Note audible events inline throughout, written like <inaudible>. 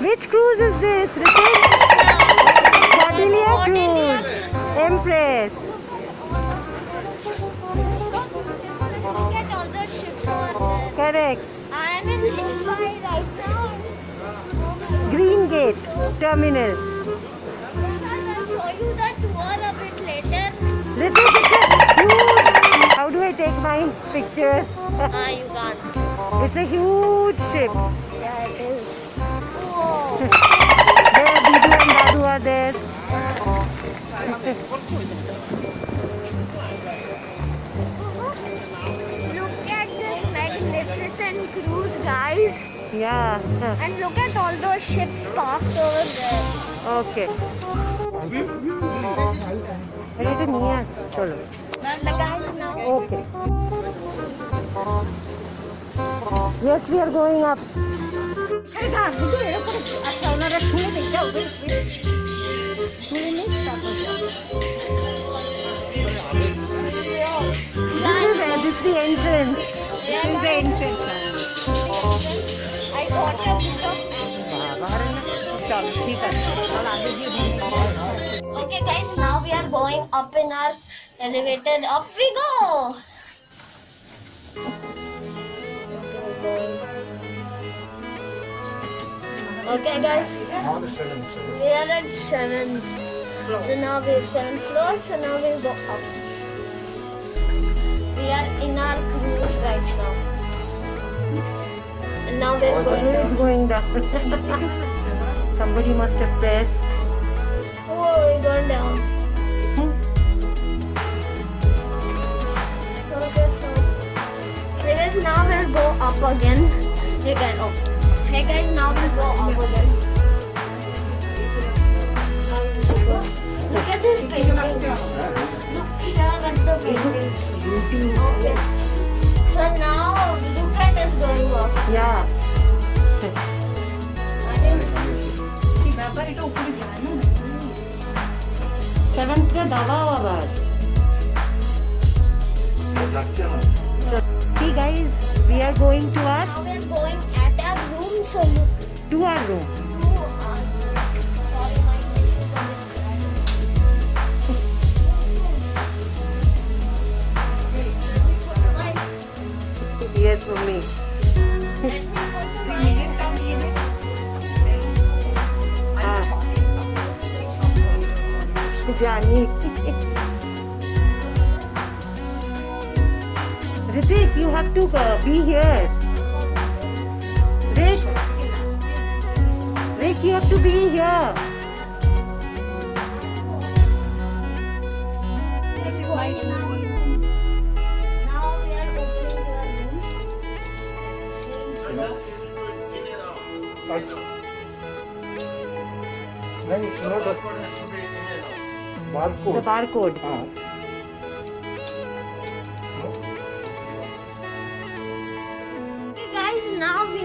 Which cruise is this? Cordelia Cruise. Empress. Look at all the ships over there. Correct. I'm in Mumbai right now. Green Gate Terminal. nice pictures. Ah, you can't. <laughs> It's a huge ship. Yeah, it is. Whoa. <laughs> there, Bidu and Dadu are there. <laughs> look at this magnificent cruise, guys. Yeah. and look at all those ships parked over there. Okay. Ready to Nia? Cholo. Okay. Yes, we are going up. This is the entrance. This is the entrance. I got a Okay guys, now we are going up in our elevator. Up we go. Okay, guys, we are at seventh. So now we have seven floors. So now we'll go up. We are in our cruise right now. And now we're going Who down. going down? <laughs> Somebody must have pressed. Oh, we're going down. anyways, now we'll go up again. Hey guys, oh. Hey guys, now we'll go up again. Look at this painting. Look here at the painting. Okay. So now look at us going up. Yeah. I think seventh floor দাবাও আবার See guys, we are going to our now we're going at our room. So look. to our room. Yes, mummy. <laughs> Ah. জানি this you have to uh, be here. Rick, Rick, you have to be here. नहीं सुनो bar code bar code हाँ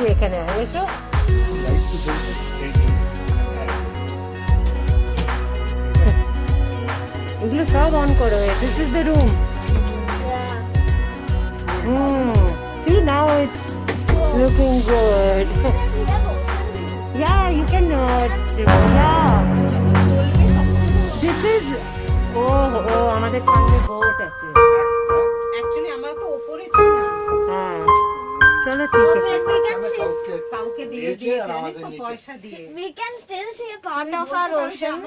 একটু এখানে এসো এগুলো সব on করো this is the room see now it's looking good Yeah, you can uh, yeah. This is ও ও আমাদের সামনে বোট আছে। অ্যাকচুয়ালি আমরা তো ওপরে ছিলাম। চলো ঠিক So আছে where we can see, কাউকে কাউকে দিয়ে দিয়েছে দিয়েছে আর জানিস আমাদের তো নিচে। পয়সা দিয়ে we can still see a part of our ocean.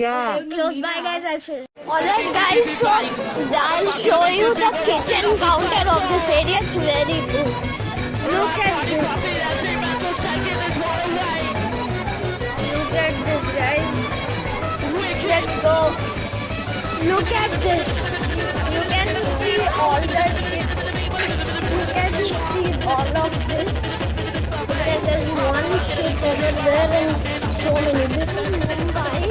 Yeah Close by, guys. I'll show you. Alright, guys. So I'll show you the kitchen counter of this area. It's very good. Look at this. Look at this, guys. Let's go. Look at this. You can see all the. You can see all of this. There- There's one ship over there and so many. This is Mumbai.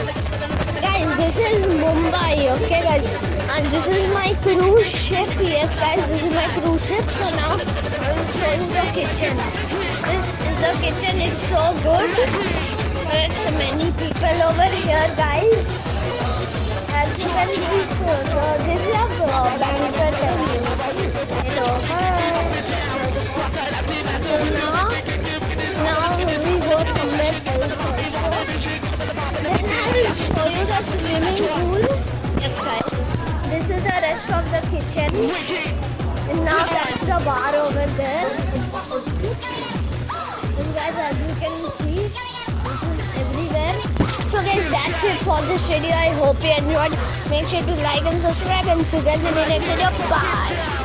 Guys, this is Mumbai, okay guys? And this is my cruise ship. Yes guys, this is my cruise ship. So now I'm show you the kitchen. This is the kitchen, it's so good. There's many people over here guys. As you can see, so, I you the swimming pool. This is the rest of the kitchen. And now that's the bar over there. And guys, as you can see, this is everywhere. So guys, that's it for this video. I hope you enjoyed. Make sure to like and subscribe and see you guys in the next video. Bye.